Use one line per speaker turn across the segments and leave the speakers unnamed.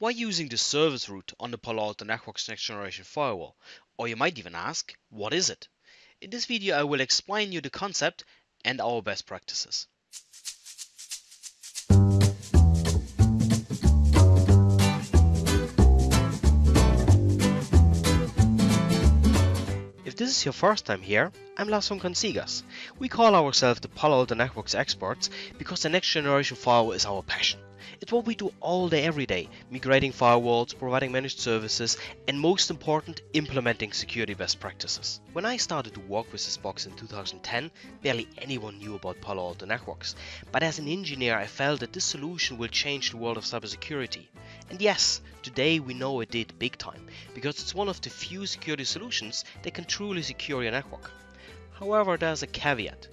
Why using the service route on the Palo Alto Networks next generation firewall? Or you might even ask, what is it? In this video I will explain you the concept and our best practices. If this is your first time here, I'm Lars von Consigas. We call ourselves the Palo Alto Networks experts because the next generation firewall is our passion. It's what we do all day every day, migrating firewalls, providing managed services, and most important, implementing security best practices. When I started to work with this box in 2010, barely anyone knew about Palo Alto Networks. But as an engineer, I felt that this solution will change the world of cybersecurity. And yes, today we know it did big time, because it's one of the few security solutions that can truly secure your network. However, there's a caveat.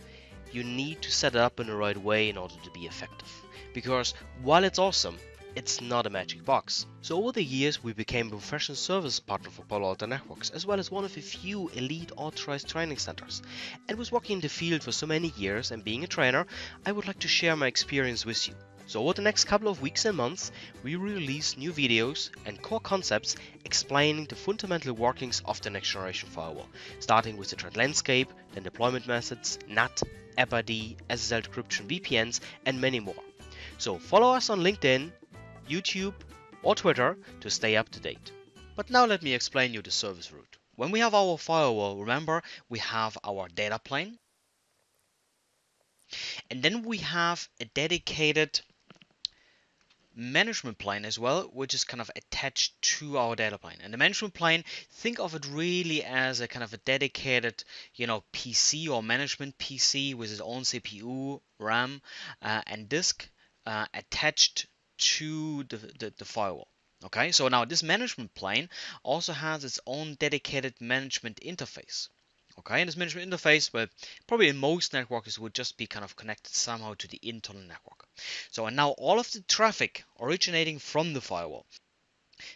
You need to set it up in the right way in order to be effective because while it's awesome, it's not a magic box. So over the years we became a professional service partner for Palo Alto Networks as well as one of the few elite authorized training centers. And with working in the field for so many years and being a trainer, I would like to share my experience with you. So over the next couple of weeks and months, we release new videos and core concepts explaining the fundamental workings of the next generation firewall, starting with the threat landscape, then deployment methods, NAT, AppID, SSL decryption, VPNs, and many more. So follow us on LinkedIn, YouTube or Twitter to stay up to date. But now let me explain you the service route. When we have our firewall, remember we have our data plane and then we have a dedicated management plane as well, which is kind of attached to our data plane. And the management plane, think of it really as a kind of a dedicated, you know, PC or management PC with its own CPU, RAM, uh, and disk uh, attached to the, the, the firewall. Okay, so now this management plane also has its own dedicated management interface. Okay, and this management interface, well, probably in most networks would just be kind of connected somehow to the internal network. So and now all of the traffic originating from the firewall,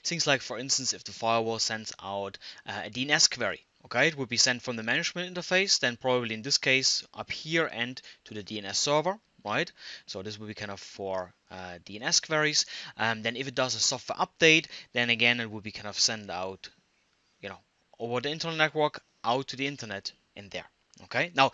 things like for instance if the firewall sends out uh, a DNS query, okay, it would be sent from the management interface, then probably in this case up here and to the DNS server, right? So this will be kind of for uh, DNS queries. Um, then if it does a software update, then again it will be kind of sent out, you know, over the internal network out to the internet in there. Okay. Now,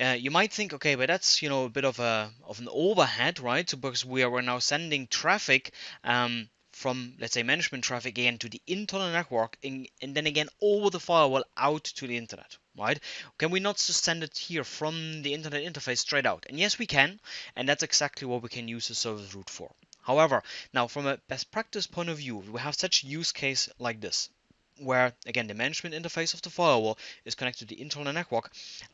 uh, you might think, okay, but that's you know a bit of a of an overhead, right? So because we are now sending traffic um, from let's say management traffic again to the internal network and, and then again over the firewall out to the internet right? Can we not just send it here from the internet interface straight out? And yes we can and that's exactly what we can use the service route for. However now from a best practice point of view we have such use case like this where again the management interface of the firewall is connected to the internal network.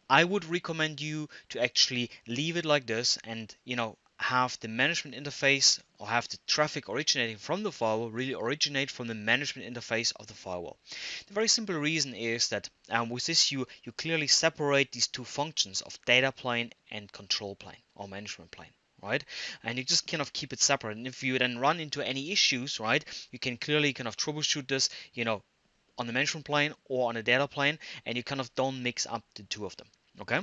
I would recommend you to actually leave it like this and you know have the management interface or have the traffic originating from the firewall really originate from the management interface of the firewall. The very simple reason is that um, with this you, you clearly separate these two functions of data plane and control plane or management plane right? And you just kind of keep it separate. And if you then run into any issues right you can clearly kind of troubleshoot this you know on the management plane or on the data plane and you kind of don't mix up the two of them okay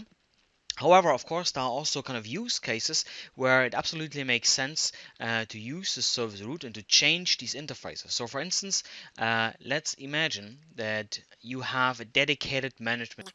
However, of course, there are also kind of use cases where it absolutely makes sense uh, to use the service route and to change these interfaces. So, for instance, uh, let's imagine that you have a dedicated management.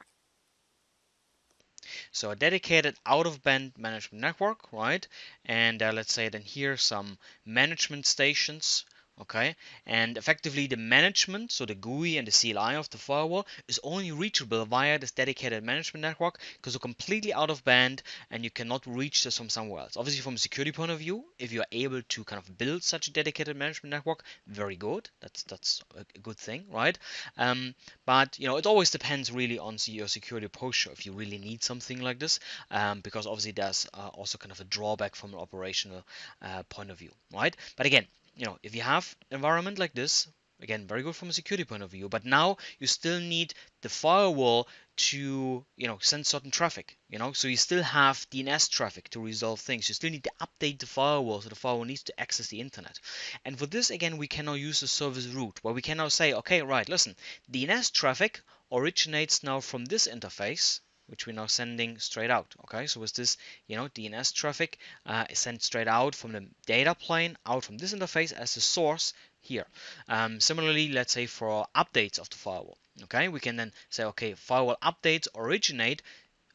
So a dedicated out-of-band management network, right? And uh, let's say then here some management stations okay? And effectively the management so the GUI and the CLI of the firewall is only reachable via this dedicated management network because you're completely out of band and you cannot reach this from somewhere else. Obviously from a security point of view if you're able to kind of build such a dedicated management network very good. That's that's a good thing right? Um, but you know it always depends really on your security posture if you really need something like this um, because obviously there's uh, also kind of a drawback from an operational uh, point of view right? But again you know, if you have environment like this, again, very good from a security point of view, but now you still need the firewall to, you know, send certain traffic, you know, so you still have DNS traffic to resolve things. You still need to update the firewall, so the firewall needs to access the internet. And for this, again, we can now use the service route where we can now say, okay, right, listen, DNS traffic originates now from this interface, which we're now sending straight out. Okay, so with this, you know, DNS traffic uh, sent straight out from the data plane, out from this interface as the source here. Um, similarly, let's say for updates of the firewall, okay, we can then say, okay, firewall updates originate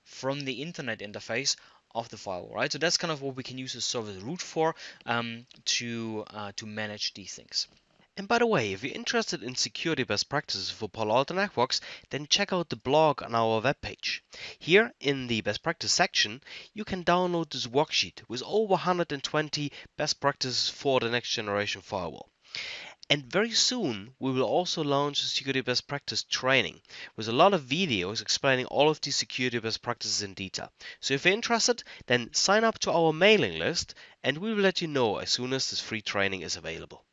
from the internet interface of the firewall, right? So that's kind of what we can use the service route for um, to uh, to manage these things.
And by the way, if you're interested in security best practices for Palo Alto Networks, then check out the blog on our webpage. Here in the best practice section, you can download this worksheet with over 120 best practices for the next generation firewall. And very soon, we will also launch a security best practice training with a lot of videos explaining all of these security best practices in detail. So if you're interested, then sign up to our mailing list and we will let you know as soon as this free training is available.